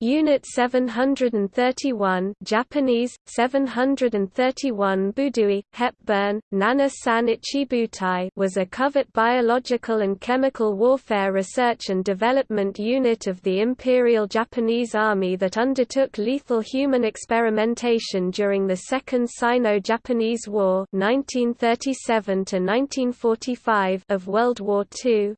Unit 731 Japanese, 731 Budui, Hepburn, Nana San Ichibutai was a covert biological and chemical warfare research and development unit of the Imperial Japanese Army that undertook lethal human experimentation during the Second Sino-Japanese War 1937 of World War II.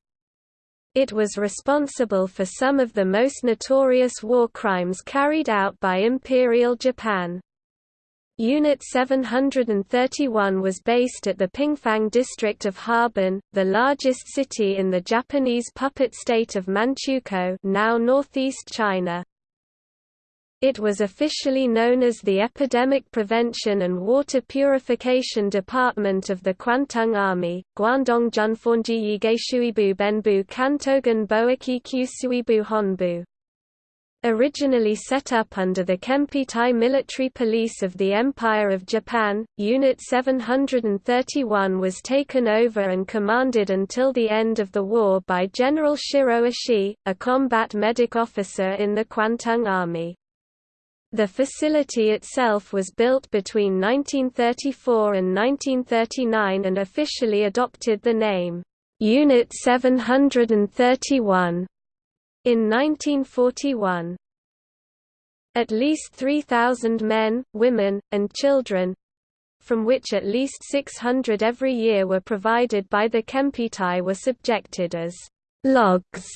It was responsible for some of the most notorious war crimes carried out by Imperial Japan. Unit 731 was based at the Pingfang district of Harbin, the largest city in the Japanese puppet state of Manchukuo now northeast China. It was officially known as the Epidemic Prevention and Water Purification Department of the Kwantung Army, Guangdong Junfonji Yigeishuibu Benbu Kantogan Boaki Kyusuibu Honbu. Originally set up under the Kempeitai Military Police of the Empire of Japan, Unit 731 was taken over and commanded until the end of the war by General Shiro Ishii, a combat medic officer in the Kwantung Army. The facility itself was built between 1934 and 1939 and officially adopted the name, Unit 731, in 1941. At least 3,000 men, women, and children, from which at least 600 every year were provided by the Kempeitai were subjected as logs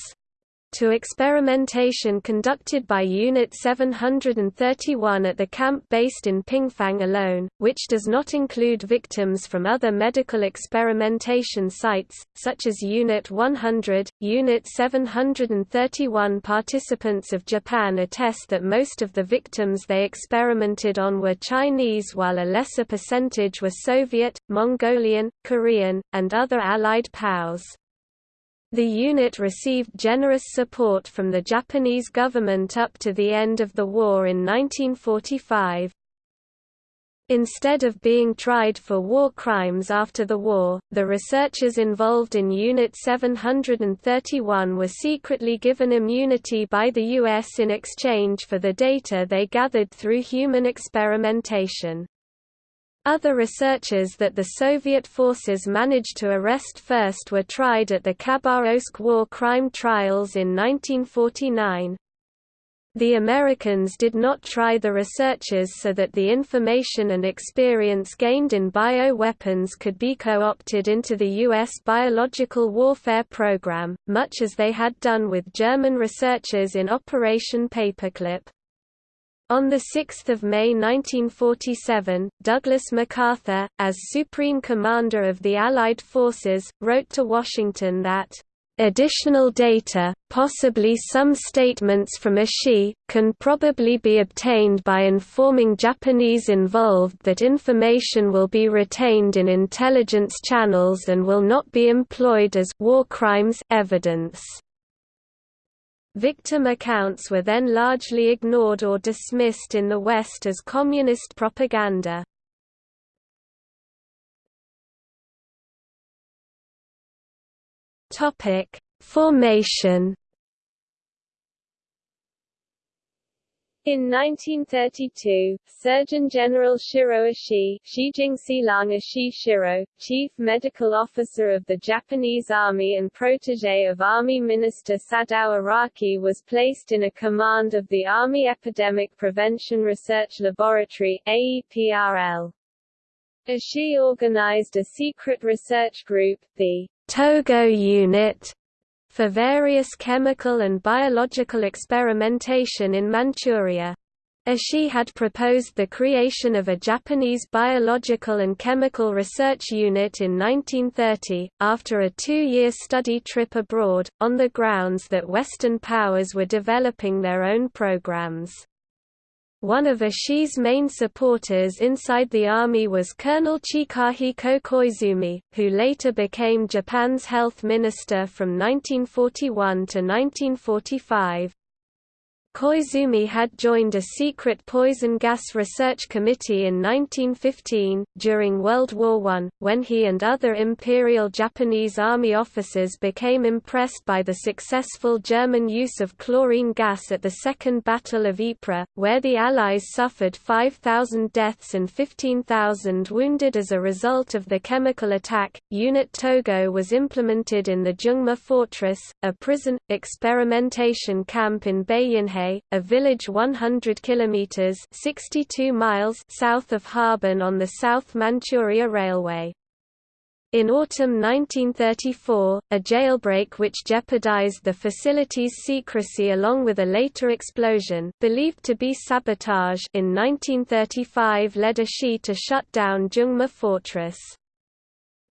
to experimentation conducted by Unit 731 at the camp based in Pingfang alone, which does not include victims from other medical experimentation sites, such as Unit 100. Unit 731 participants of Japan attest that most of the victims they experimented on were Chinese while a lesser percentage were Soviet, Mongolian, Korean, and other Allied POWs. The unit received generous support from the Japanese government up to the end of the war in 1945. Instead of being tried for war crimes after the war, the researchers involved in Unit 731 were secretly given immunity by the U.S. in exchange for the data they gathered through human experimentation. Other researchers that the Soviet forces managed to arrest first were tried at the Khabarovsk war crime trials in 1949. The Americans did not try the researchers so that the information and experience gained in bioweapons could be co-opted into the U.S. biological warfare program, much as they had done with German researchers in Operation Paperclip. On 6 May 1947, Douglas MacArthur, as Supreme Commander of the Allied forces, wrote to Washington that Additional data, possibly some statements from Ishii, can probably be obtained by informing Japanese involved that information will be retained in intelligence channels and will not be employed as war crimes evidence. Victim accounts were then largely ignored or dismissed in the West as communist propaganda. Formation In 1932, Surgeon General Shiro Ishii, Ishii Shiro, Chief Medical Officer of the Japanese Army and protege of Army Minister Sadao Araki was placed in a command of the Army Epidemic Prevention Research Laboratory AEPRL. Ishii organized a secret research group, the Togo Unit, for various chemical and biological experimentation in Manchuria. Ishii had proposed the creation of a Japanese biological and chemical research unit in 1930, after a two-year study trip abroad, on the grounds that Western powers were developing their own programs. One of Ishii's main supporters inside the army was Colonel Chikahiko Koizumi, who later became Japan's health minister from 1941 to 1945. Koizumi had joined a secret poison gas research committee in 1915, during World War I, when he and other Imperial Japanese Army officers became impressed by the successful German use of chlorine gas at the Second Battle of Ypres, where the Allies suffered 5,000 deaths and 15,000 wounded as a result of the chemical attack. Unit Togo was implemented in the Zhongma Fortress, a prison, experimentation camp in Bayinhe a village 100 kilometers (62 miles) south of Harbin on the South Manchuria Railway. In autumn 1934, a jailbreak which jeopardized the facility's secrecy along with a later explosion believed to be sabotage in 1935 led Ishii to shut down Zhongma Fortress.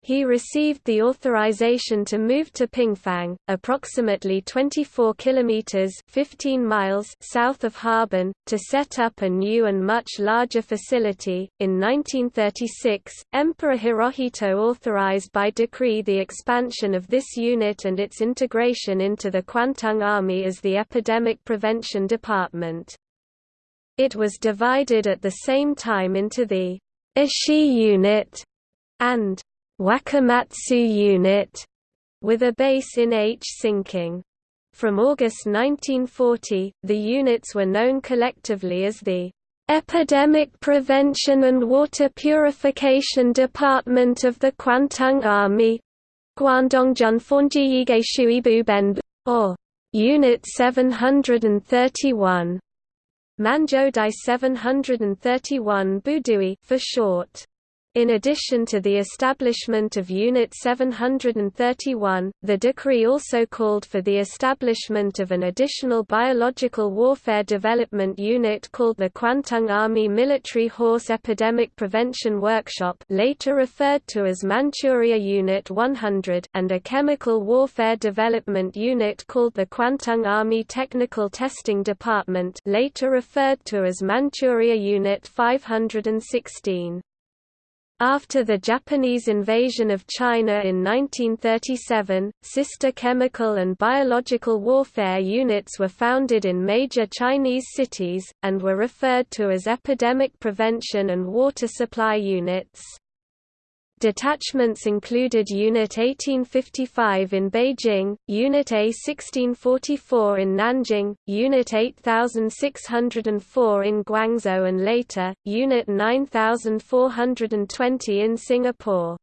He received the authorization to move to Pingfang, approximately 24 kilometers (15 miles) south of Harbin, to set up a new and much larger facility. In 1936, Emperor Hirohito authorized by decree the expansion of this unit and its integration into the Kwantung Army as the Epidemic Prevention Department. It was divided at the same time into the Ishii Unit and Wakamatsu Unit, with a base in Hsinking. From August 1940, the units were known collectively as the Epidemic Prevention and Water Purification Department of the Kwantung Army or Unit 731 Manjodai 731 Budui for short. In addition to the establishment of Unit 731, the decree also called for the establishment of an additional biological warfare development unit called the Kwantung Army Military Horse Epidemic Prevention Workshop later referred to as Manchuria Unit 100 and a chemical warfare development unit called the Kwantung Army Technical Testing Department later referred to as Manchuria Unit 516. After the Japanese invasion of China in 1937, sister chemical and biological warfare units were founded in major Chinese cities, and were referred to as epidemic prevention and water supply units. Detachments included Unit 1855 in Beijing, Unit A 1644 in Nanjing, Unit 8604 in Guangzhou and later, Unit 9420 in Singapore.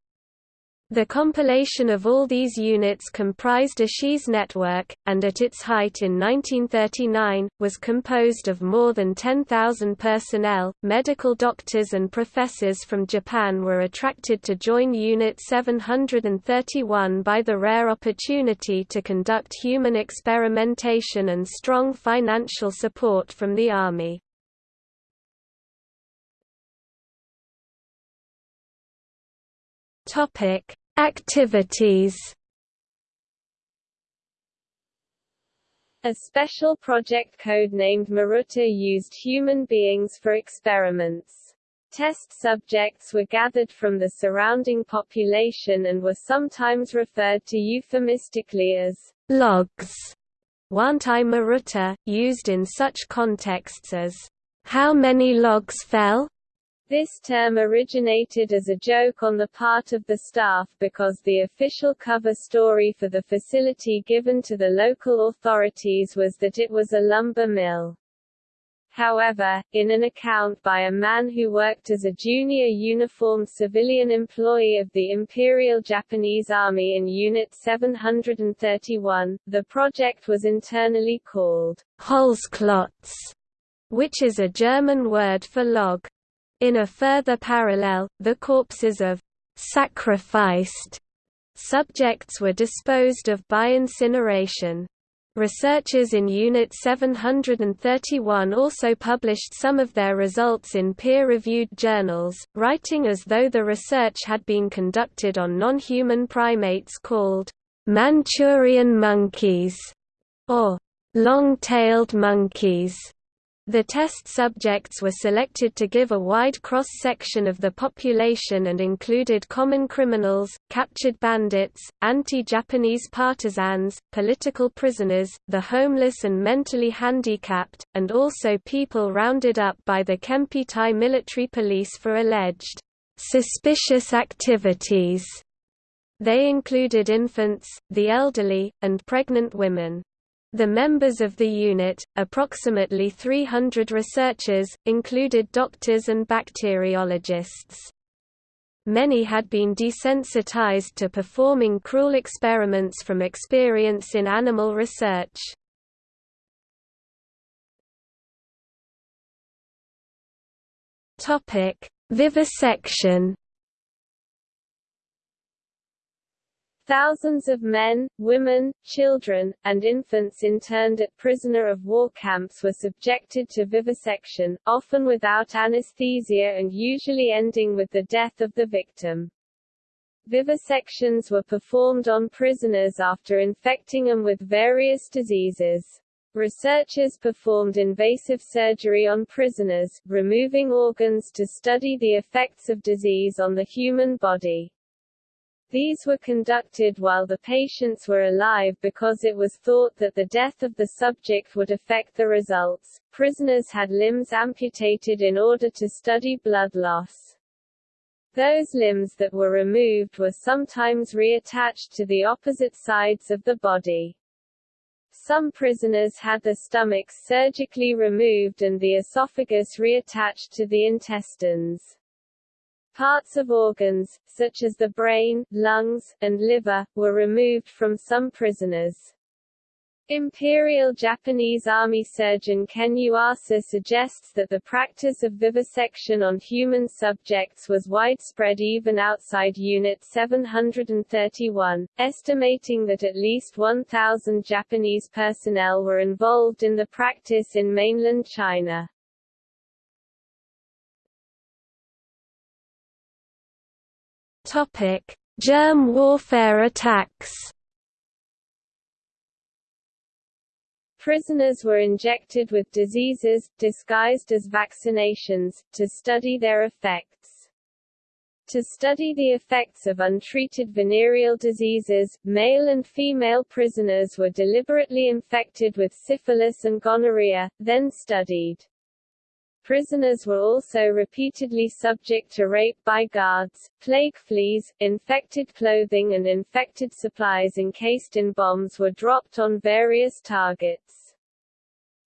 The compilation of all these units comprised Ishii's network, and at its height in 1939, was composed of more than 10,000 personnel. Medical doctors and professors from Japan were attracted to join Unit 731 by the rare opportunity to conduct human experimentation and strong financial support from the Army. Topic: Activities. A special project code named Maruta used human beings for experiments. Test subjects were gathered from the surrounding population and were sometimes referred to euphemistically as logs. Wantai Maruta, used in such contexts as, how many logs fell? This term originated as a joke on the part of the staff because the official cover story for the facility given to the local authorities was that it was a lumber mill. However, in an account by a man who worked as a junior uniformed civilian employee of the Imperial Japanese Army in Unit 731, the project was internally called Holzklotz, which is a German word for log. In a further parallel, the corpses of sacrificed subjects were disposed of by incineration. Researchers in Unit 731 also published some of their results in peer-reviewed journals, writing as though the research had been conducted on non-human primates called Manchurian monkeys or long-tailed monkeys. The test subjects were selected to give a wide cross-section of the population and included common criminals, captured bandits, anti-Japanese partisans, political prisoners, the homeless and mentally handicapped, and also people rounded up by the Kempeitai military police for alleged suspicious activities. They included infants, the elderly, and pregnant women. The members of the unit, approximately 300 researchers, included doctors and bacteriologists. Many had been desensitized to performing cruel experiments from experience in animal research. Vivisection Thousands of men, women, children, and infants interned at prisoner of war camps were subjected to vivisection, often without anesthesia and usually ending with the death of the victim. Vivisections were performed on prisoners after infecting them with various diseases. Researchers performed invasive surgery on prisoners, removing organs to study the effects of disease on the human body. These were conducted while the patients were alive because it was thought that the death of the subject would affect the results. Prisoners had limbs amputated in order to study blood loss. Those limbs that were removed were sometimes reattached to the opposite sides of the body. Some prisoners had the stomachs surgically removed and the esophagus reattached to the intestines. Parts of organs, such as the brain, lungs, and liver, were removed from some prisoners. Imperial Japanese Army surgeon Ken Yuasa suggests that the practice of vivisection on human subjects was widespread even outside Unit 731, estimating that at least 1,000 Japanese personnel were involved in the practice in mainland China. Topic: Germ warfare attacks. Prisoners were injected with diseases, disguised as vaccinations, to study their effects. To study the effects of untreated venereal diseases, male and female prisoners were deliberately infected with syphilis and gonorrhea, then studied. Prisoners were also repeatedly subject to rape by guards, plague fleas, infected clothing and infected supplies encased in bombs were dropped on various targets.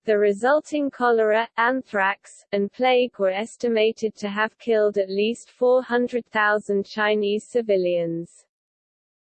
The resulting cholera, anthrax, and plague were estimated to have killed at least 400,000 Chinese civilians.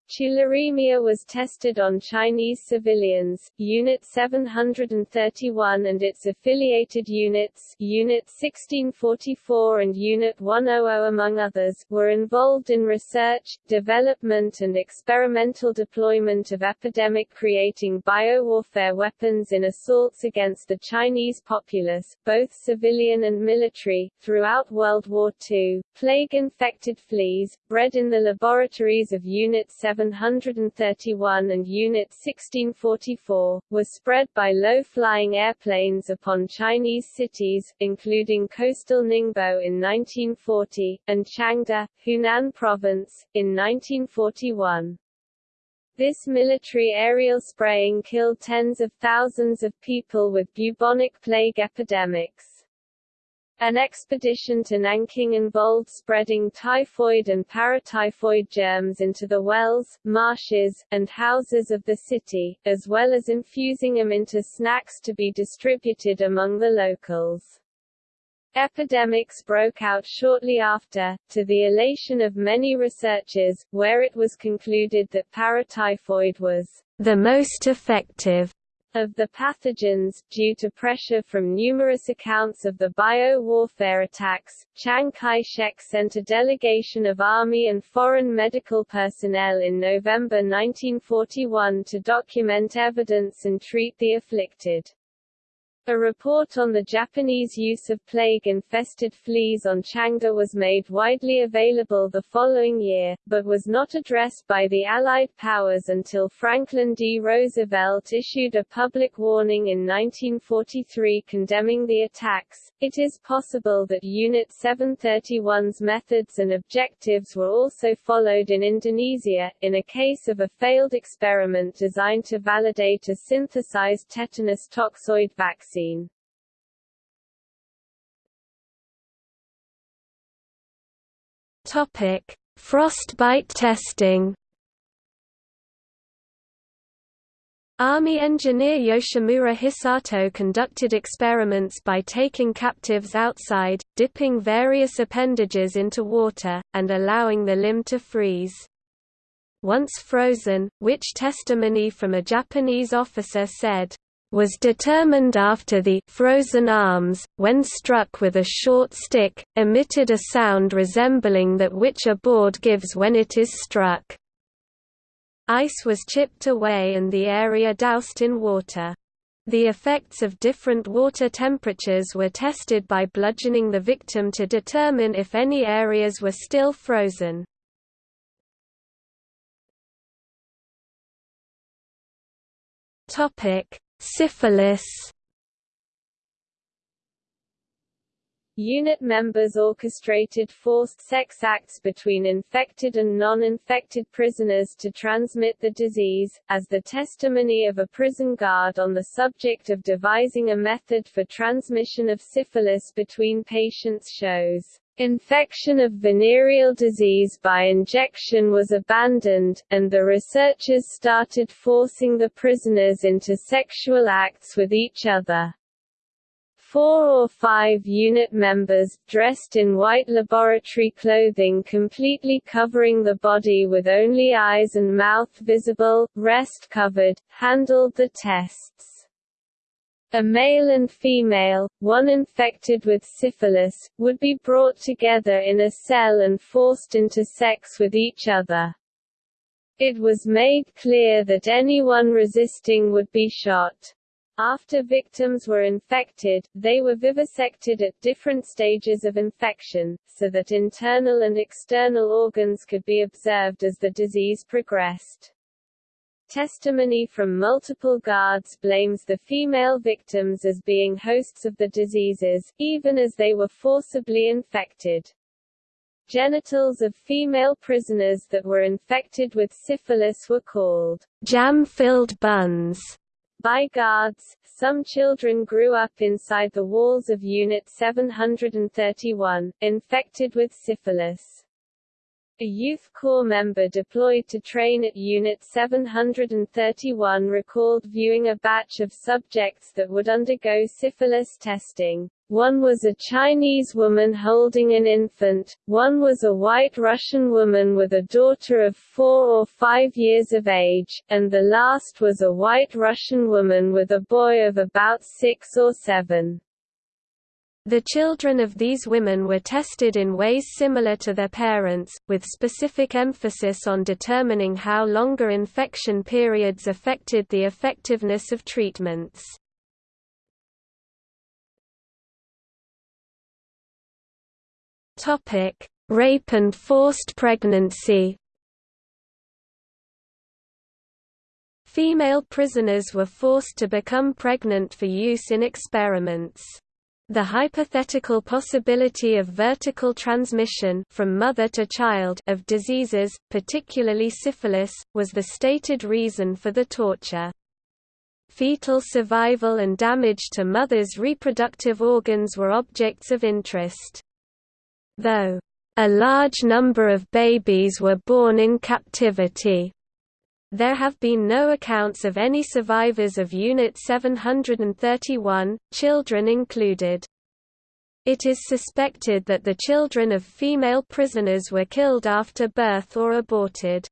Tularemia was tested on Chinese civilians, Unit 731 and its affiliated units Unit 1644 and Unit 100 among others, were involved in research, development and experimental deployment of epidemic-creating biowarfare weapons in assaults against the Chinese populace, both civilian and military, throughout World War II. Plague-infected fleas, bred in the laboratories of Unit 7 731 and Unit 1644, was spread by low-flying airplanes upon Chinese cities, including coastal Ningbo in 1940, and Changde, Hunan Province, in 1941. This military aerial spraying killed tens of thousands of people with bubonic plague epidemics. An expedition to Nanking involved spreading typhoid and paratyphoid germs into the wells, marshes, and houses of the city, as well as infusing them into snacks to be distributed among the locals. Epidemics broke out shortly after, to the elation of many researchers, where it was concluded that paratyphoid was the most effective of the pathogens, due to pressure from numerous accounts of the bio-warfare attacks, Chiang Kai-shek sent a delegation of army and foreign medical personnel in November 1941 to document evidence and treat the afflicted. A report on the Japanese use of plague-infested fleas on Changde was made widely available the following year, but was not addressed by the Allied powers until Franklin D. Roosevelt issued a public warning in 1943 condemning the attacks. It is possible that Unit 731's methods and objectives were also followed in Indonesia, in a case of a failed experiment designed to validate a synthesized tetanus toxoid vaccine Topic: Frostbite testing. Army engineer Yoshimura Hisato conducted experiments by taking captives outside, dipping various appendages into water, and allowing the limb to freeze. Once frozen, which testimony from a Japanese officer said, was determined after the frozen arms, when struck with a short stick, emitted a sound resembling that which a board gives when it is struck. Ice was chipped away and the area doused in water. The effects of different water temperatures were tested by bludgeoning the victim to determine if any areas were still frozen. Topic: Syphilis Unit members orchestrated forced sex acts between infected and non-infected prisoners to transmit the disease, as the testimony of a prison guard on the subject of devising a method for transmission of syphilis between patients shows. Infection of venereal disease by injection was abandoned, and the researchers started forcing the prisoners into sexual acts with each other. Four or five unit members, dressed in white laboratory clothing completely covering the body with only eyes and mouth visible, rest covered, handled the tests. A male and female, one infected with syphilis, would be brought together in a cell and forced into sex with each other. It was made clear that anyone resisting would be shot. After victims were infected, they were vivisected at different stages of infection, so that internal and external organs could be observed as the disease progressed. Testimony from multiple guards blames the female victims as being hosts of the diseases, even as they were forcibly infected. Genitals of female prisoners that were infected with syphilis were called jam-filled buns by guards. Some children grew up inside the walls of Unit 731, infected with syphilis. A Youth Corps member deployed to train at Unit 731 recalled viewing a batch of subjects that would undergo syphilis testing. One was a Chinese woman holding an infant, one was a white Russian woman with a daughter of four or five years of age, and the last was a white Russian woman with a boy of about six or seven. The children of these women were tested in ways similar to their parents, with specific emphasis on determining how longer infection periods affected the effectiveness of treatments. Rape and forced pregnancy Female prisoners were forced to become pregnant for use in experiments. The hypothetical possibility of vertical transmission from mother to child of diseases, particularly syphilis, was the stated reason for the torture. Fetal survival and damage to mothers' reproductive organs were objects of interest. Though, "...a large number of babies were born in captivity," There have been no accounts of any survivors of Unit 731, children included. It is suspected that the children of female prisoners were killed after birth or aborted.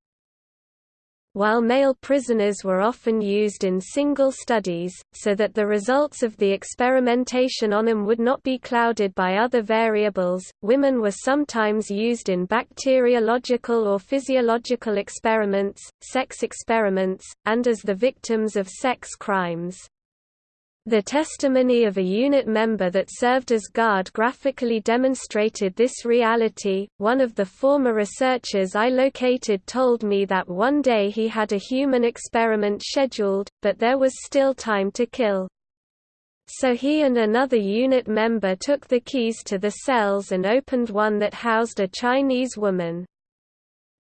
While male prisoners were often used in single studies, so that the results of the experimentation on them would not be clouded by other variables, women were sometimes used in bacteriological or physiological experiments, sex experiments, and as the victims of sex crimes. The testimony of a unit member that served as guard graphically demonstrated this reality. One of the former researchers I located told me that one day he had a human experiment scheduled, but there was still time to kill. So he and another unit member took the keys to the cells and opened one that housed a Chinese woman.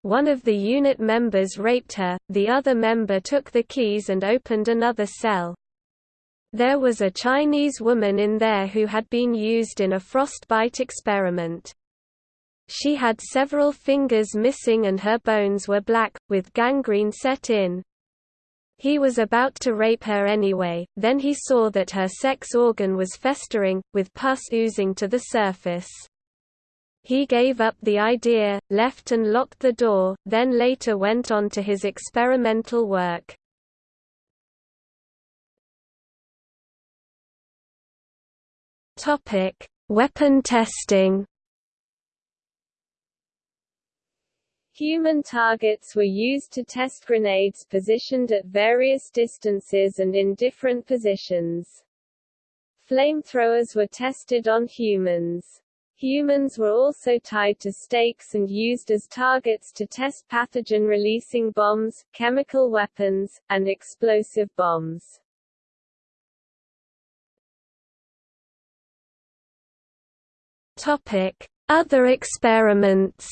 One of the unit members raped her, the other member took the keys and opened another cell. There was a Chinese woman in there who had been used in a frostbite experiment. She had several fingers missing and her bones were black, with gangrene set in. He was about to rape her anyway, then he saw that her sex organ was festering, with pus oozing to the surface. He gave up the idea, left and locked the door, then later went on to his experimental work. Topic: Weapon testing. Human targets were used to test grenades positioned at various distances and in different positions. Flamethrowers were tested on humans. Humans were also tied to stakes and used as targets to test pathogen-releasing bombs, chemical weapons, and explosive bombs. Other experiments.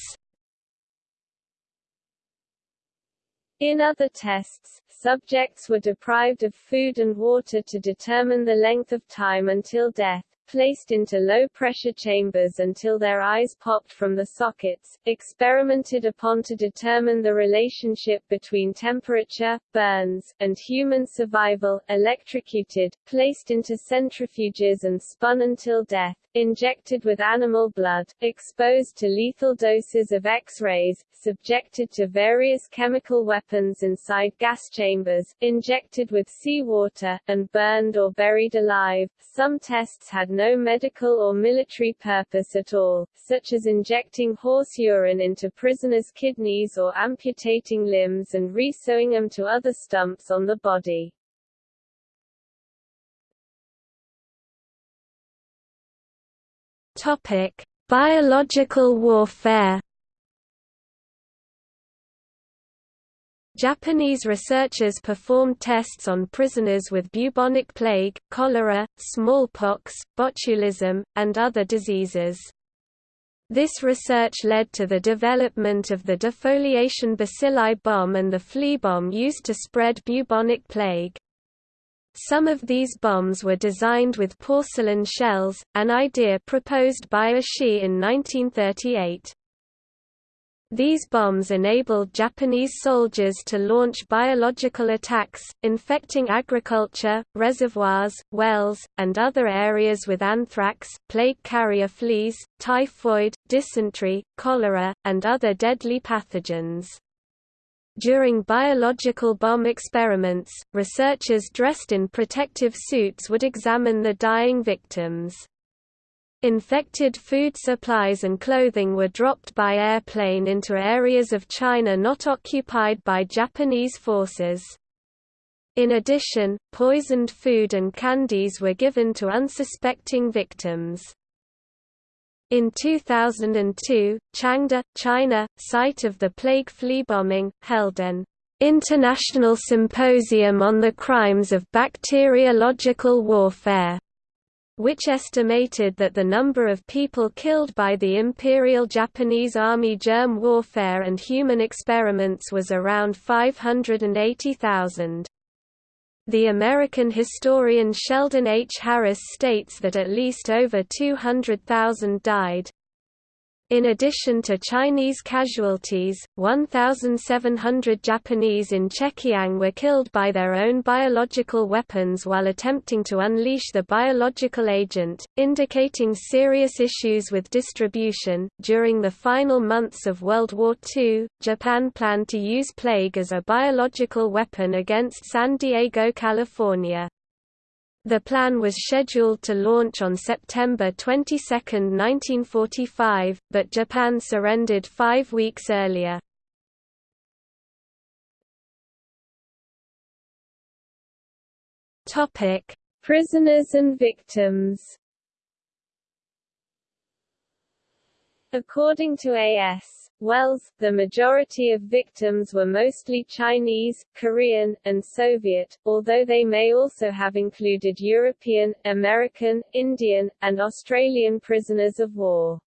In other tests, subjects were deprived of food and water to determine the length of time until death placed into low-pressure chambers until their eyes popped from the sockets, experimented upon to determine the relationship between temperature, burns, and human survival, electrocuted, placed into centrifuges and spun until death, injected with animal blood, exposed to lethal doses of X-rays, subjected to various chemical weapons inside gas chambers, injected with seawater, and burned or buried alive. Some tests had no medical or military purpose at all, such as injecting horse urine into prisoners' kidneys or amputating limbs and resewing them to other stumps on the body. Topic: Biological warfare. Japanese researchers performed tests on prisoners with bubonic plague, cholera, smallpox, botulism, and other diseases. This research led to the development of the defoliation bacilli bomb and the flea bomb used to spread bubonic plague. Some of these bombs were designed with porcelain shells, an idea proposed by Ishii in 1938. These bombs enabled Japanese soldiers to launch biological attacks, infecting agriculture, reservoirs, wells, and other areas with anthrax, plague carrier fleas, typhoid, dysentery, cholera, and other deadly pathogens. During biological bomb experiments, researchers dressed in protective suits would examine the dying victims. Infected food supplies and clothing were dropped by airplane into areas of China not occupied by Japanese forces. In addition, poisoned food and candies were given to unsuspecting victims. In 2002, Changde, China, site of the plague flea bombing, held an international symposium on the crimes of bacteriological warfare, which estimated that the number of people killed by the Imperial Japanese Army germ warfare and human experiments was around 580,000. The American historian Sheldon H. Harris states that at least over 200,000 died. In addition to Chinese casualties, 1,700 Japanese in Chekiang were killed by their own biological weapons while attempting to unleash the biological agent, indicating serious issues with distribution. During the final months of World War II, Japan planned to use plague as a biological weapon against San Diego, California. The plan was scheduled to launch on September 22, 1945, but Japan surrendered five weeks earlier. Prisoners and victims According to A.S. Wells, the majority of victims were mostly Chinese, Korean, and Soviet, although they may also have included European, American, Indian, and Australian prisoners of war.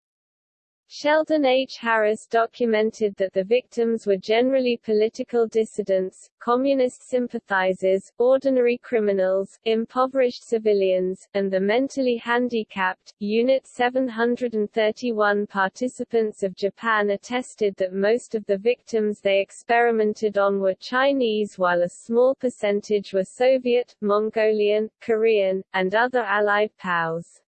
Sheldon H. Harris documented that the victims were generally political dissidents, communist sympathizers, ordinary criminals, impoverished civilians, and the mentally handicapped. Unit 731 participants of Japan attested that most of the victims they experimented on were Chinese while a small percentage were Soviet, Mongolian, Korean, and other Allied POWs.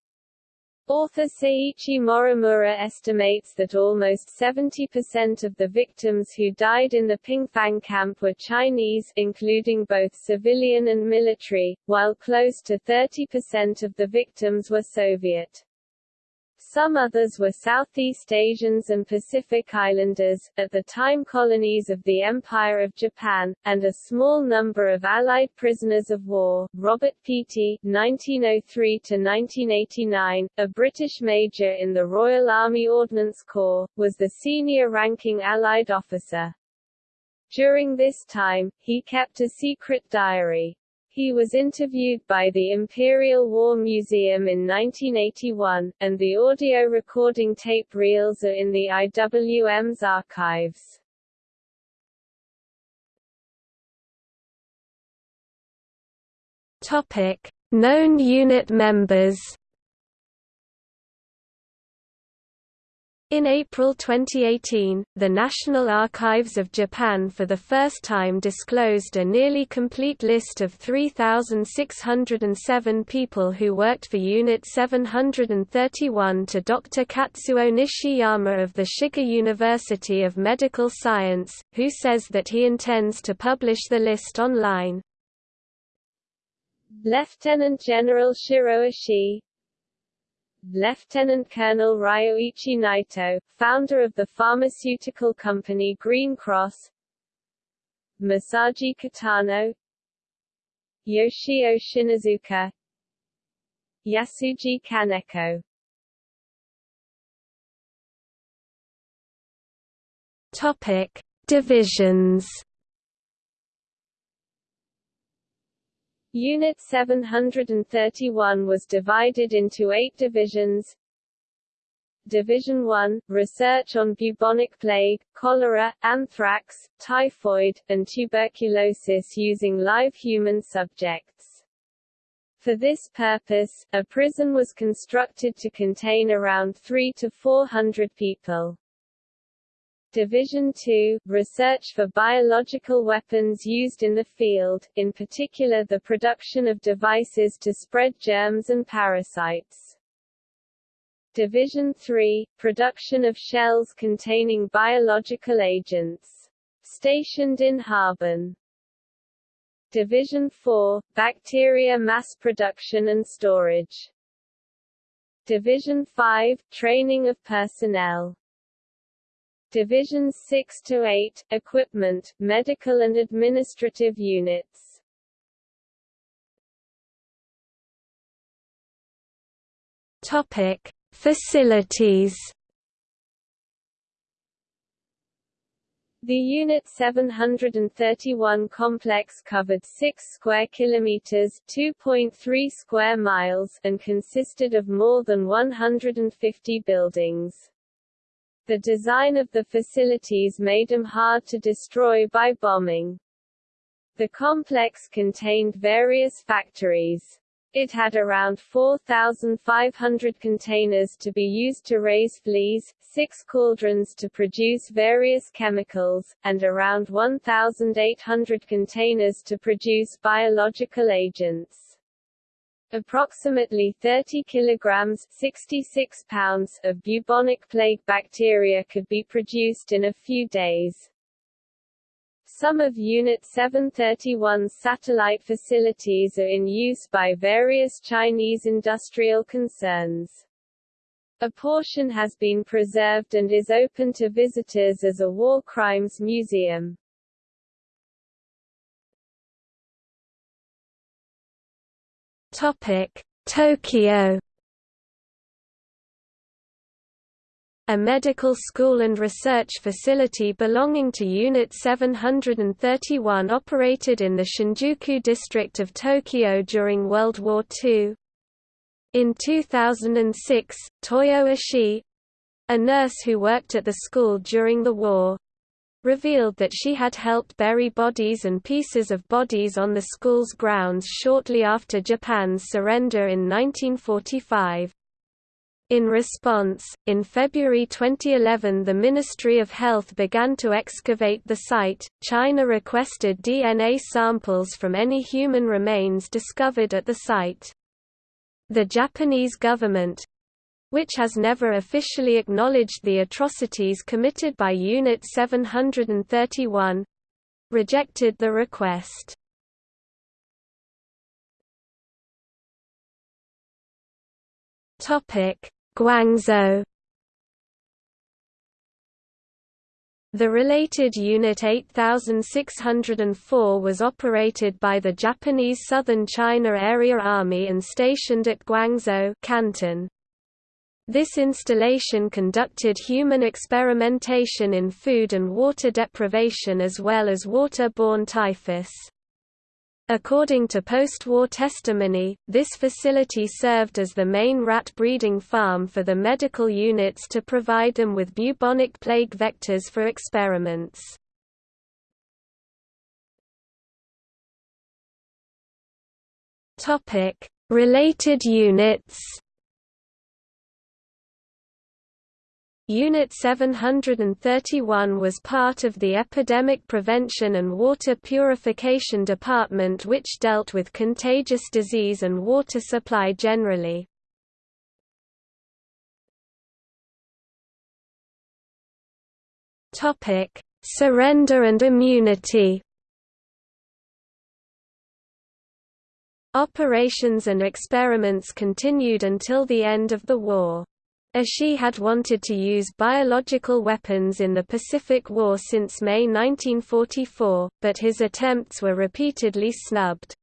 Author Seiichi Morimura estimates that almost 70% of the victims who died in the Pingfang camp were Chinese including both civilian and military, while close to 30% of the victims were Soviet. Some others were Southeast Asians and Pacific Islanders, at the time colonies of the Empire of Japan, and a small number of Allied prisoners of war. Robert Peaty (1903–1989), a British major in the Royal Army Ordnance Corps, was the senior-ranking Allied officer. During this time, he kept a secret diary. He was interviewed by the Imperial War Museum in 1981, and the audio recording tape reels are in the IWM's archives. Topic: Known unit members In April 2018, the National Archives of Japan for the first time disclosed a nearly complete list of 3,607 people who worked for Unit 731 to Dr. Katsuo Nishiyama of the Shiga University of Medical Science, who says that he intends to publish the list online. Lieutenant General Shiro Ishii, Lieutenant Colonel Ryoichi Naito, founder of the pharmaceutical company Green Cross. Masaji Kitano, Yoshio Shinozuka Yasuji Kaneko. Topic: Divisions Unit 731 was divided into eight divisions. Division 1 – Research on bubonic plague, cholera, anthrax, typhoid, and tuberculosis using live human subjects. For this purpose, a prison was constructed to contain around 3 to 400 people. Division 2 – Research for biological weapons used in the field, in particular the production of devices to spread germs and parasites. Division 3 – Production of shells containing biological agents. Stationed in Harbin. Division 4 – Bacteria mass production and storage. Division 5 – Training of personnel Divisions 6 to 8 Equipment, Medical and Administrative Units. Topic: Facilities. The Unit 731 complex covered 6 square kilometers, 2.3 square miles, and consisted of more than 150 buildings. The design of the facilities made them hard to destroy by bombing. The complex contained various factories. It had around 4,500 containers to be used to raise fleas, six cauldrons to produce various chemicals, and around 1,800 containers to produce biological agents. Approximately 30 kilograms 66 pounds of bubonic plague bacteria could be produced in a few days. Some of Unit 731's satellite facilities are in use by various Chinese industrial concerns. A portion has been preserved and is open to visitors as a war crimes museum. Tokyo A medical school and research facility belonging to Unit 731 operated in the Shinjuku district of Tokyo during World War II. In 2006, Toyo Ishii, a nurse who worked at the school during the war, revealed that she had helped bury bodies and pieces of bodies on the school's grounds shortly after Japan's surrender in 1945. In response, in February 2011 the Ministry of Health began to excavate the site. China requested DNA samples from any human remains discovered at the site. The Japanese government, which has never officially acknowledged the atrocities committed by Unit 731 rejected the request. Guangzhou The related Unit 8604 was operated by the Japanese Southern China Area Army and stationed at Guangzhou Canton. This installation conducted human experimentation in food and water deprivation as well as water-borne typhus. According to post-war testimony, this facility served as the main rat breeding farm for the medical units to provide them with bubonic plague vectors for experiments. Related units Unit 731 was part of the Epidemic Prevention and Water Purification Department which dealt with contagious disease and water supply generally. Surrender and immunity Operations and experiments continued until the end of the war. Ishii had wanted to use biological weapons in the Pacific War since May 1944, but his attempts were repeatedly snubbed.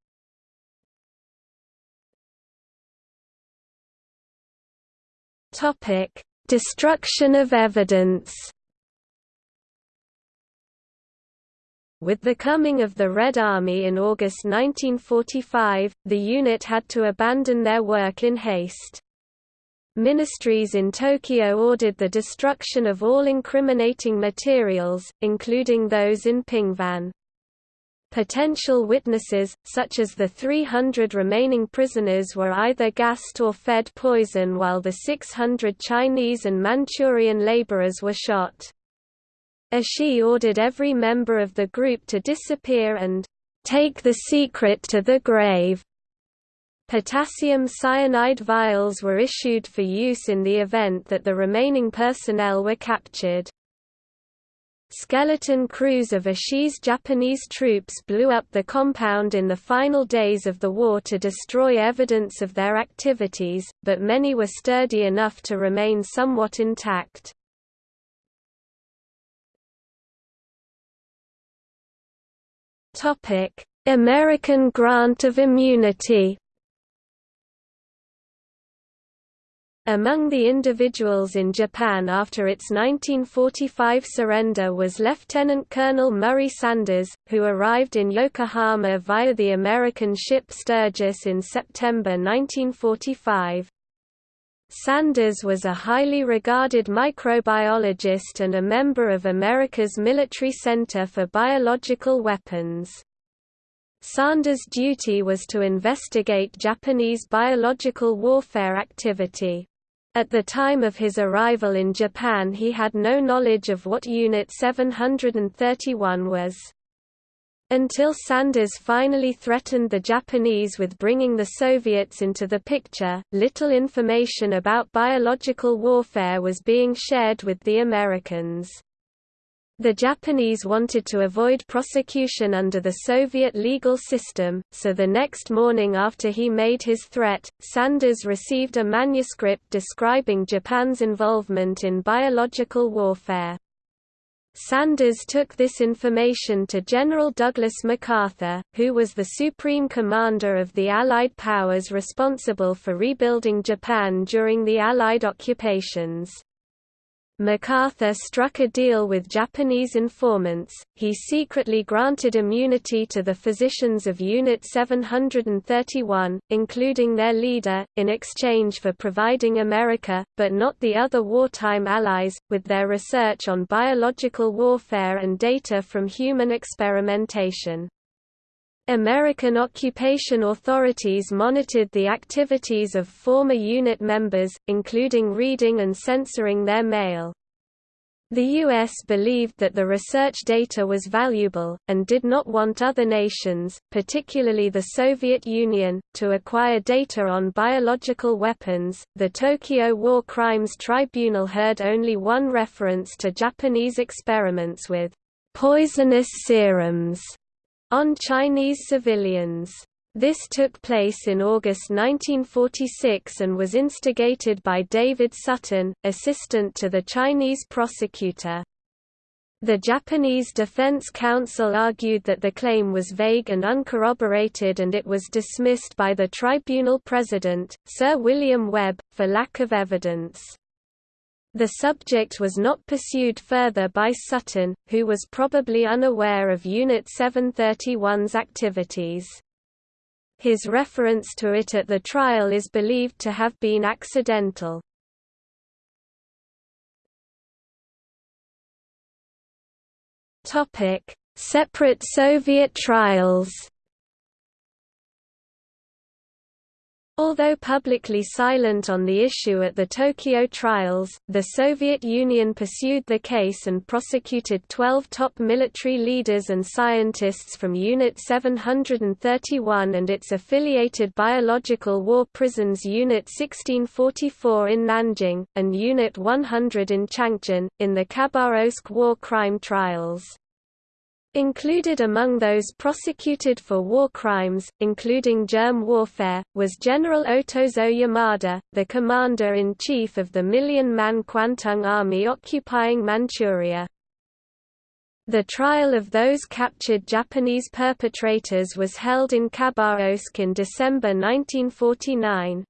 Destruction of evidence With the coming of the Red Army in August 1945, the unit had to abandon their work in haste. Ministries in Tokyo ordered the destruction of all incriminating materials, including those in Pingfang. Potential witnesses, such as the 300 remaining prisoners were either gassed or fed poison while the 600 Chinese and Manchurian laborers were shot. Ishii ordered every member of the group to disappear and take the secret to the grave. Potassium cyanide vials were issued for use in the event that the remaining personnel were captured. Skeleton crews of Ishii's Japanese troops blew up the compound in the final days of the war to destroy evidence of their activities, but many were sturdy enough to remain somewhat intact. American grant of immunity Among the individuals in Japan after its 1945 surrender was Lieutenant Colonel Murray Sanders, who arrived in Yokohama via the American ship Sturgis in September 1945. Sanders was a highly regarded microbiologist and a member of America's Military Center for Biological Weapons. Sanders' duty was to investigate Japanese biological warfare activity. At the time of his arrival in Japan he had no knowledge of what Unit 731 was. Until Sanders finally threatened the Japanese with bringing the Soviets into the picture, little information about biological warfare was being shared with the Americans. The Japanese wanted to avoid prosecution under the Soviet legal system, so the next morning after he made his threat, Sanders received a manuscript describing Japan's involvement in biological warfare. Sanders took this information to General Douglas MacArthur, who was the supreme commander of the Allied powers responsible for rebuilding Japan during the Allied occupations. MacArthur struck a deal with Japanese informants, he secretly granted immunity to the physicians of Unit 731, including their leader, in exchange for providing America, but not the other wartime allies, with their research on biological warfare and data from human experimentation. American occupation authorities monitored the activities of former unit members, including reading and censoring their mail. The U.S. believed that the research data was valuable, and did not want other nations, particularly the Soviet Union, to acquire data on biological weapons. The Tokyo War Crimes Tribunal heard only one reference to Japanese experiments with poisonous serums on Chinese civilians. This took place in August 1946 and was instigated by David Sutton, assistant to the Chinese prosecutor. The Japanese Defense Counsel argued that the claim was vague and uncorroborated and it was dismissed by the tribunal president, Sir William Webb, for lack of evidence. The subject was not pursued further by Sutton, who was probably unaware of Unit 731's activities. His reference to it at the trial is believed to have been accidental. Separate Soviet trials Although publicly silent on the issue at the Tokyo trials, the Soviet Union pursued the case and prosecuted 12 top military leaders and scientists from Unit 731 and its affiliated biological war prisons Unit 1644 in Nanjing, and Unit 100 in Changchun, in the Khabarovsk war crime trials. Included among those prosecuted for war crimes, including germ warfare, was General Otozo Yamada, the commander-in-chief of the million-man Kwantung Army occupying Manchuria. The trial of those captured Japanese perpetrators was held in Khabarovsk in December 1949.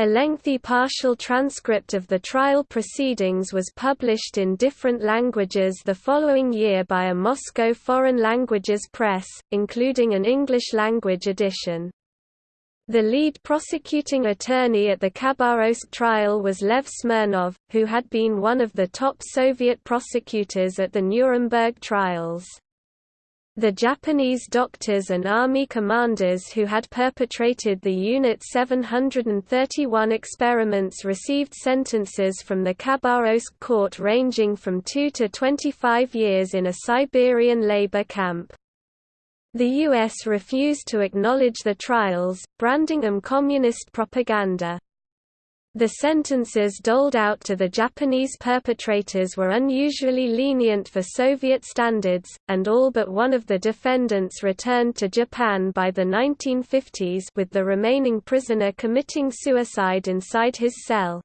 A lengthy partial transcript of the trial proceedings was published in different languages the following year by a Moscow Foreign Languages Press, including an English-language edition. The lead prosecuting attorney at the Khabarovsk trial was Lev Smirnov, who had been one of the top Soviet prosecutors at the Nuremberg trials. The Japanese doctors and army commanders who had perpetrated the Unit 731 experiments received sentences from the Khabarovsk court ranging from 2 to 25 years in a Siberian labor camp. The U.S. refused to acknowledge the trials, branding them communist propaganda. The sentences doled out to the Japanese perpetrators were unusually lenient for Soviet standards, and all but one of the defendants returned to Japan by the 1950s with the remaining prisoner committing suicide inside his cell.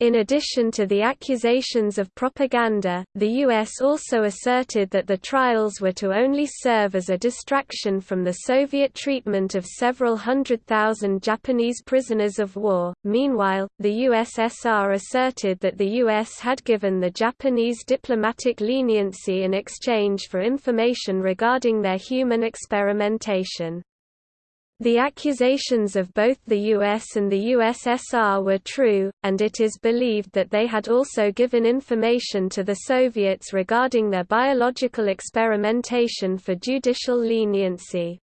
In addition to the accusations of propaganda, the U.S. also asserted that the trials were to only serve as a distraction from the Soviet treatment of several hundred thousand Japanese prisoners of war. Meanwhile, the USSR asserted that the U.S. had given the Japanese diplomatic leniency in exchange for information regarding their human experimentation. The accusations of both the US and the USSR were true, and it is believed that they had also given information to the Soviets regarding their biological experimentation for judicial leniency.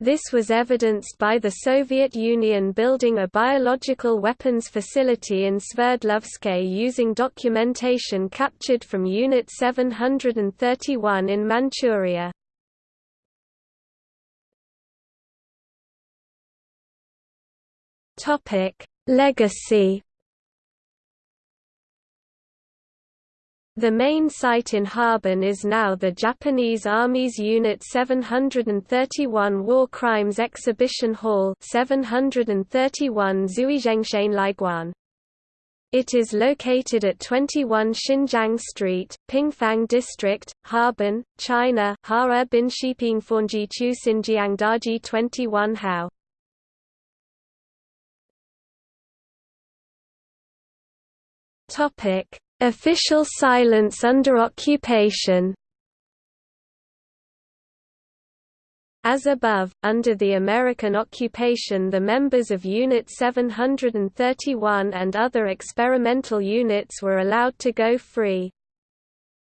This was evidenced by the Soviet Union building a biological weapons facility in Sverdlovsk using documentation captured from Unit 731 in Manchuria. Topic: Legacy. The main site in Harbin is now the Japanese Army's Unit 731 War Crimes Exhibition Hall 731 Zuizhengshain Laiguan. It is located at 21 Xinjiang Street, Pingfang District, Harbin, China Hara Bin Shiping Fonji Chu Xinjiang Daji 21 Hao. Topic: Official silence under occupation. As above, under the American occupation the members of Unit 731 and other experimental units were allowed to go free.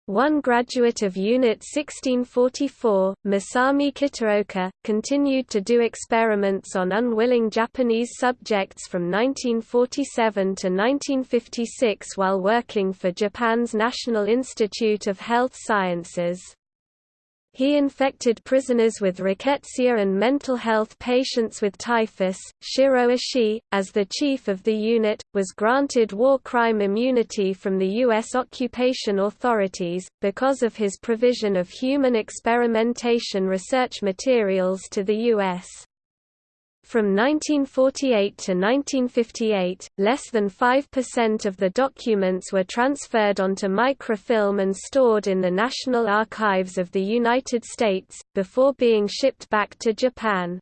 One graduate of Unit 1644, Masami Kitaoka, continued to do experiments on unwilling Japanese subjects from 1947 to 1956 while working for Japan's National Institute of Health Sciences. He infected prisoners with rickettsia and mental health patients with typhus. Shiro Ishii, as the chief of the unit, was granted war crime immunity from the U.S. occupation authorities, because of his provision of human experimentation research materials to the U.S. From 1948 to 1958, less than 5% of the documents were transferred onto microfilm and stored in the National Archives of the United States, before being shipped back to Japan.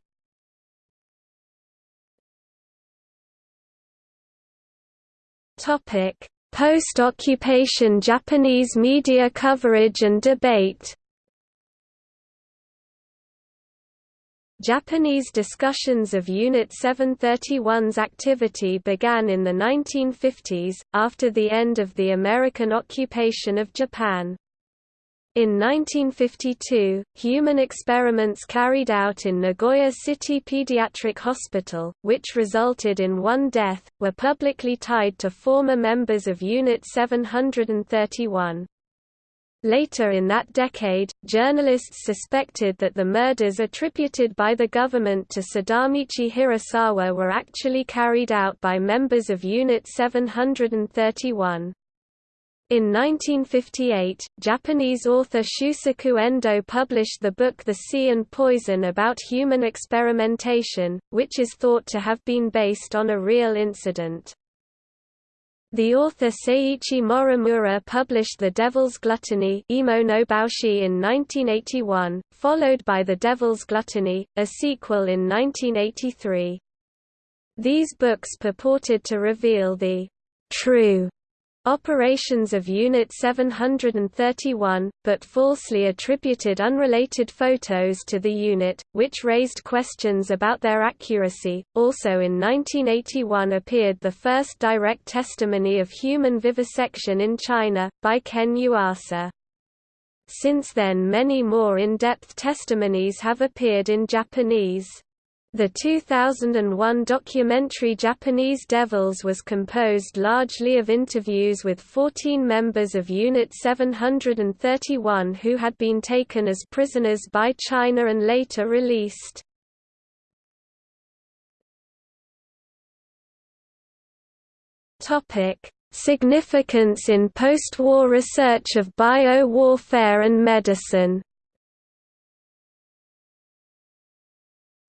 Post-occupation Japanese media coverage and debate Japanese discussions of Unit 731's activity began in the 1950s, after the end of the American occupation of Japan. In 1952, human experiments carried out in Nagoya City Pediatric Hospital, which resulted in one death, were publicly tied to former members of Unit 731. Later in that decade, journalists suspected that the murders attributed by the government to Sadamichi Hirasawa were actually carried out by members of Unit 731. In 1958, Japanese author Shusaku Endo published the book The Sea and Poison about human experimentation, which is thought to have been based on a real incident. The author Seiichi Morimura published The Devil's Gluttony in 1981, followed by The Devil's Gluttony, a sequel in 1983. These books purported to reveal the true Operations of Unit 731, but falsely attributed unrelated photos to the unit, which raised questions about their accuracy. Also in 1981 appeared the first direct testimony of human vivisection in China, by Ken Yuasa. Since then many more in-depth testimonies have appeared in Japanese. The 2001 documentary Japanese Devils was composed largely of interviews with 14 members of Unit 731 who had been taken as prisoners by China and later released. Significance in post-war research of bio-warfare and medicine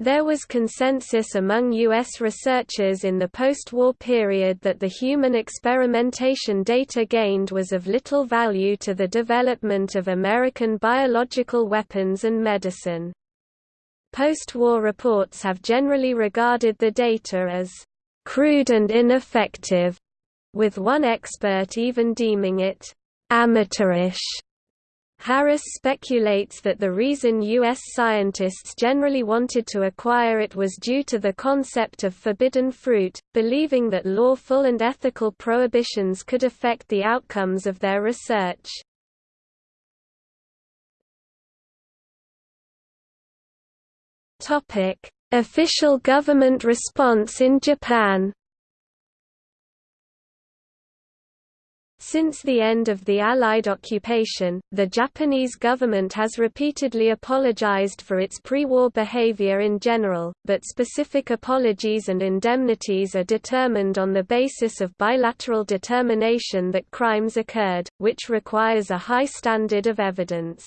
There was consensus among U.S. researchers in the post-war period that the human experimentation data gained was of little value to the development of American biological weapons and medicine. Post-war reports have generally regarded the data as crude and ineffective, with one expert even deeming it amateurish. Harris speculates that the reason U.S. scientists generally wanted to acquire it was due to the concept of forbidden fruit, believing that lawful and ethical prohibitions could affect the outcomes of their research. Official government response in Japan Since the end of the Allied occupation, the Japanese government has repeatedly apologized for its pre-war behavior in general, but specific apologies and indemnities are determined on the basis of bilateral determination that crimes occurred, which requires a high standard of evidence.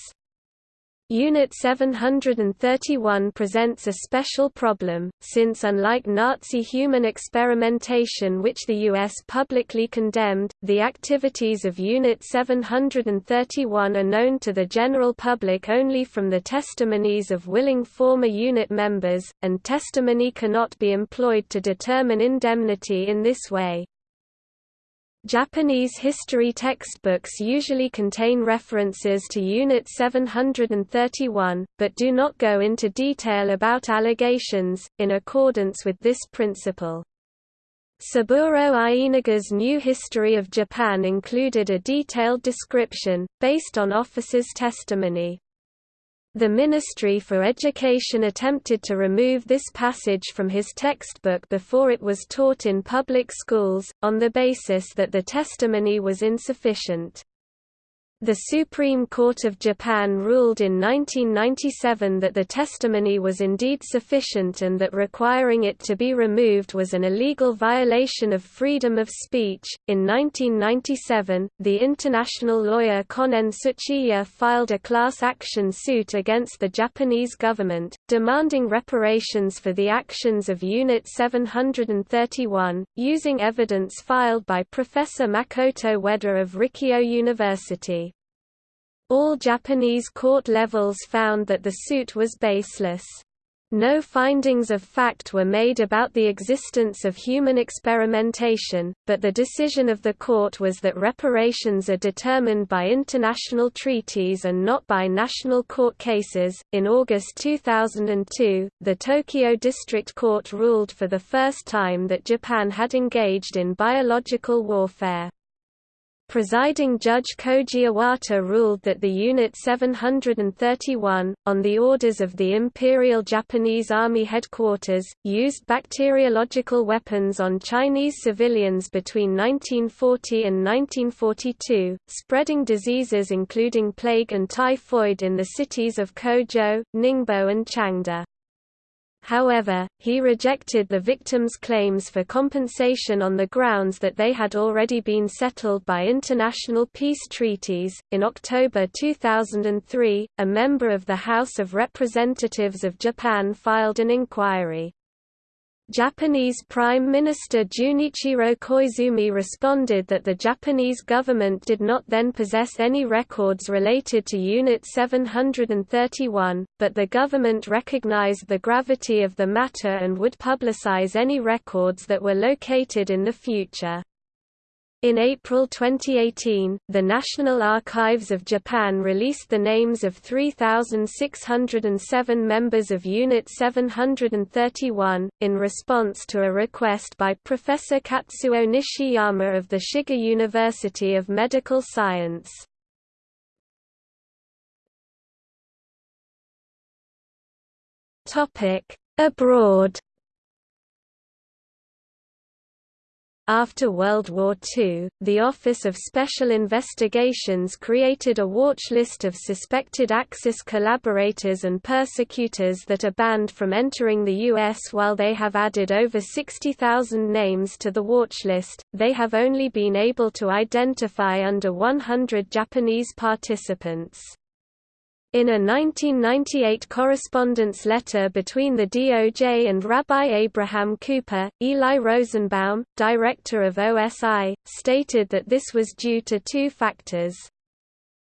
Unit 731 presents a special problem, since unlike Nazi human experimentation which the U.S. publicly condemned, the activities of Unit 731 are known to the general public only from the testimonies of willing former unit members, and testimony cannot be employed to determine indemnity in this way. Japanese history textbooks usually contain references to Unit 731, but do not go into detail about allegations, in accordance with this principle. Saburo Ienaga's New History of Japan included a detailed description, based on officers' testimony. The Ministry for Education attempted to remove this passage from his textbook before it was taught in public schools, on the basis that the testimony was insufficient. The Supreme Court of Japan ruled in 1997 that the testimony was indeed sufficient and that requiring it to be removed was an illegal violation of freedom of speech. In 1997, the international lawyer Koken Tsuchiya filed a class action suit against the Japanese government, demanding reparations for the actions of Unit 731, using evidence filed by Professor Makoto Ueda of Rikkyo University. All Japanese court levels found that the suit was baseless. No findings of fact were made about the existence of human experimentation, but the decision of the court was that reparations are determined by international treaties and not by national court cases. In August 2002, the Tokyo District Court ruled for the first time that Japan had engaged in biological warfare. Presiding Judge Koji Iwata ruled that the Unit 731, on the orders of the Imperial Japanese Army Headquarters, used bacteriological weapons on Chinese civilians between 1940 and 1942, spreading diseases including plague and typhoid in the cities of Quzhou, Ningbo and Changde. However, he rejected the victims' claims for compensation on the grounds that they had already been settled by international peace treaties. In October 2003, a member of the House of Representatives of Japan filed an inquiry. Japanese Prime Minister Junichiro Koizumi responded that the Japanese government did not then possess any records related to Unit 731, but the government recognized the gravity of the matter and would publicize any records that were located in the future. In April 2018, the National Archives of Japan released the names of 3,607 members of Unit 731, in response to a request by Professor Katsuo Nishiyama of the Shiga University of Medical Science. Abroad After World War II, the Office of Special Investigations created a watch list of suspected Axis collaborators and persecutors that are banned from entering the U.S. While they have added over 60,000 names to the watch list, they have only been able to identify under 100 Japanese participants. In a 1998 correspondence letter between the DOJ and Rabbi Abraham Cooper, Eli Rosenbaum, director of OSI, stated that this was due to two factors.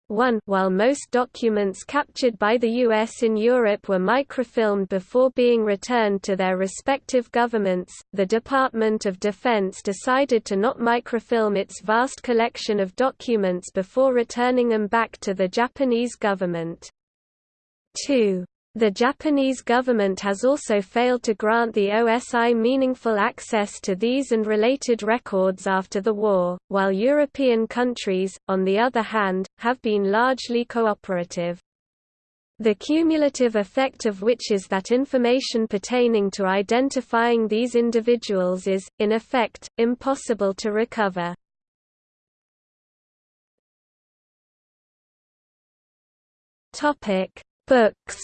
1 While most documents captured by the U.S. in Europe were microfilmed before being returned to their respective governments, the Department of Defense decided to not microfilm its vast collection of documents before returning them back to the Japanese government. 2. The Japanese government has also failed to grant the OSI meaningful access to these and related records after the war, while European countries, on the other hand, have been largely cooperative. The cumulative effect of which is that information pertaining to identifying these individuals is, in effect, impossible to recover. Books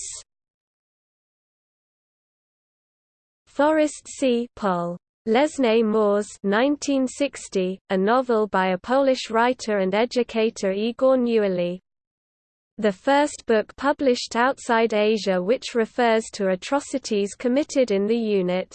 Forest C. Pol. Lesne Moors 1960, a novel by a Polish writer and educator Igor Newerly. the first book published outside Asia which refers to atrocities committed in the unit.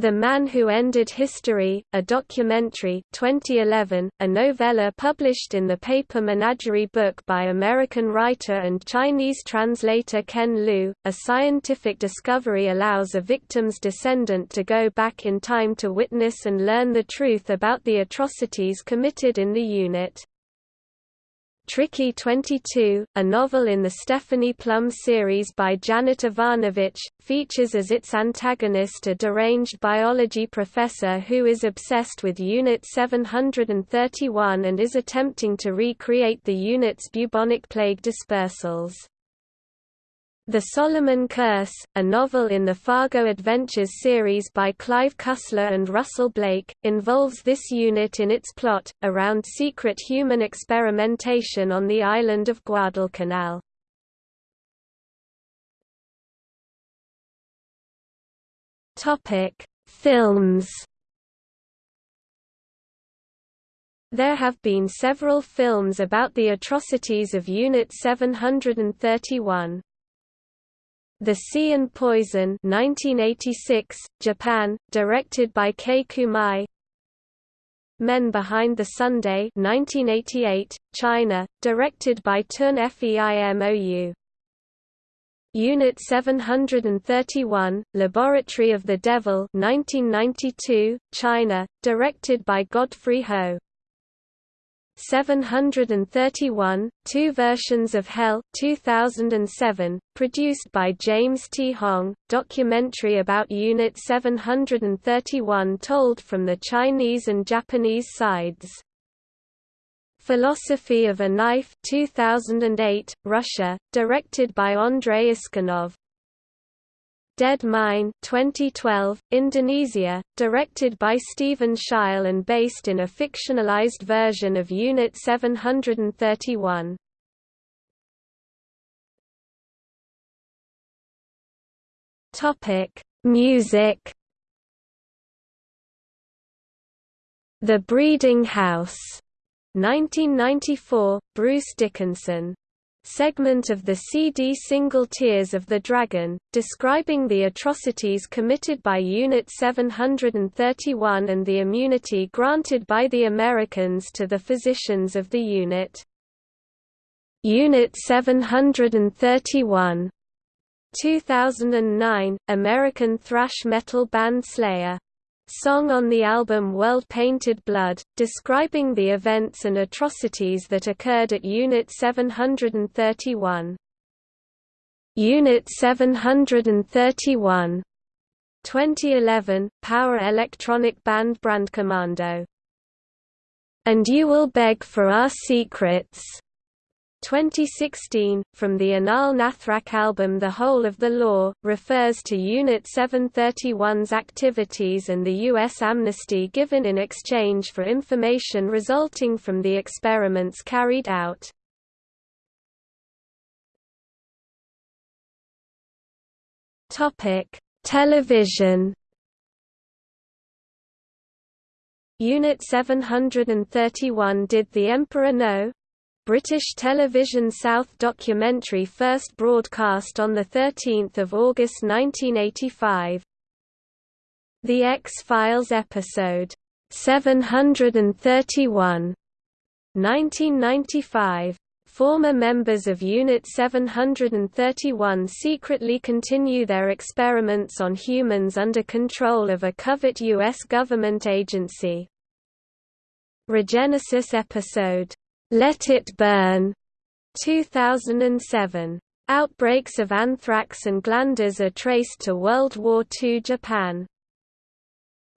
The Man Who Ended History, a documentary 2011, a novella published in the paper Menagerie book by American writer and Chinese translator Ken Liu, a scientific discovery allows a victim's descendant to go back in time to witness and learn the truth about the atrocities committed in the unit. Tricky 22, a novel in the Stephanie Plum series by Janet Evanovich, features as its antagonist a deranged biology professor who is obsessed with Unit 731 and is attempting to recreate the unit's bubonic plague dispersals. The Solomon Curse, a novel in the Fargo Adventures series by Clive Cussler and Russell Blake, involves this unit in its plot, around secret human experimentation on the island of Guadalcanal. Films There have been several films about the atrocities of Unit 731. The Sea and Poison 1986, Japan, directed by Kei Kumai. Men Behind the Sunday 1988, China, directed by Tun Feimou Unit 731, Laboratory of the Devil 1992, China, directed by Godfrey Ho 731, Two Versions of Hell 2007, produced by James T. Hong, documentary about Unit 731 told from the Chinese and Japanese sides. Philosophy of a Knife 2008, Russia, directed by Andrei Iskanov, Dead Mine 2012, Indonesia, directed by Steven Sheil and based in a fictionalized version of Unit 731. Topic: Music. The Breeding House, 1994, Bruce Dickinson segment of the CD single Tears of the Dragon, describing the atrocities committed by Unit 731 and the immunity granted by the Americans to the physicians of the unit. Unit 731 2009, American thrash metal band Slayer song on the album World Painted Blood, describing the events and atrocities that occurred at Unit 731. Unit 731 2011, Power Electronic Band Brandkommando. And you will beg for our secrets 2016, from the Anaal Nathrakh album The Whole of the Law, refers to Unit 731's activities and the U.S. amnesty given in exchange for information resulting from the experiments carried out. Television Unit 731 Did the Emperor Know? British Television South documentary first broadcast on 13 August 1985. The X-Files episode, 731, 1995. Former members of Unit 731 secretly continue their experiments on humans under control of a covert U.S. government agency. Regenesis episode, let It Burn 2007. Outbreaks of anthrax and glanders are traced to World War II Japan.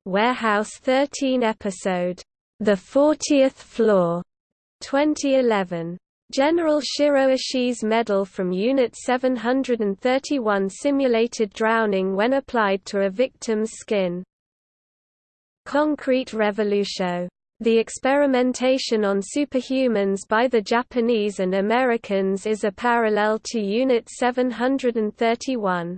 Warehouse 13 episode, The 40th Floor, 2011. General Shiro Ishii's medal from Unit 731 simulated drowning when applied to a victim's skin. Concrete Revolution the experimentation on superhumans by the Japanese and Americans is a parallel to Unit 731.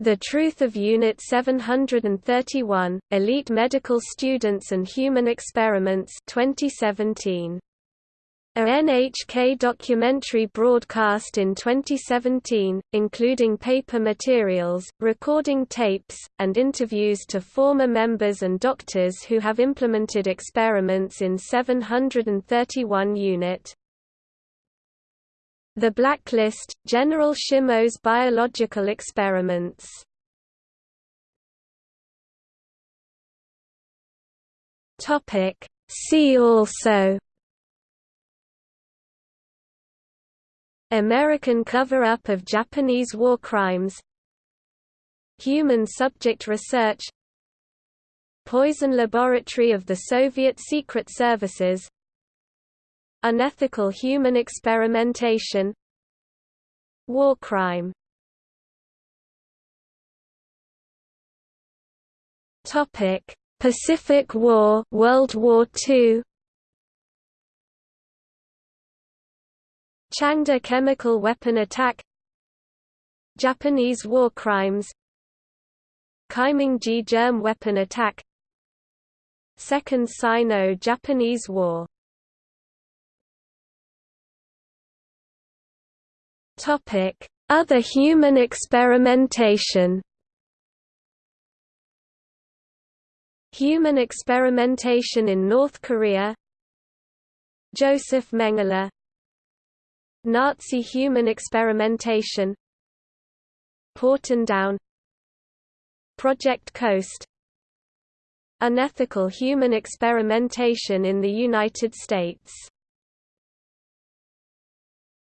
The Truth of Unit 731, Elite Medical Students and Human Experiments 2017. A NHK documentary broadcast in 2017, including paper materials, recording tapes, and interviews to former members and doctors who have implemented experiments in 731 unit. The Blacklist, General Shimo's biological experiments See also American cover-up of Japanese war crimes Human subject research Poison laboratory of the Soviet Secret Services Unethical human experimentation War crime. Pacific War World War II Changde chemical weapon attack. Japanese war crimes. Kaimingjie germ weapon attack. Second Sino-Japanese War. Other human experimentation. Human experimentation in North Korea. Josef Mengele Nazi human experimentation. Porton Down. Project Coast. Unethical human experimentation in the United States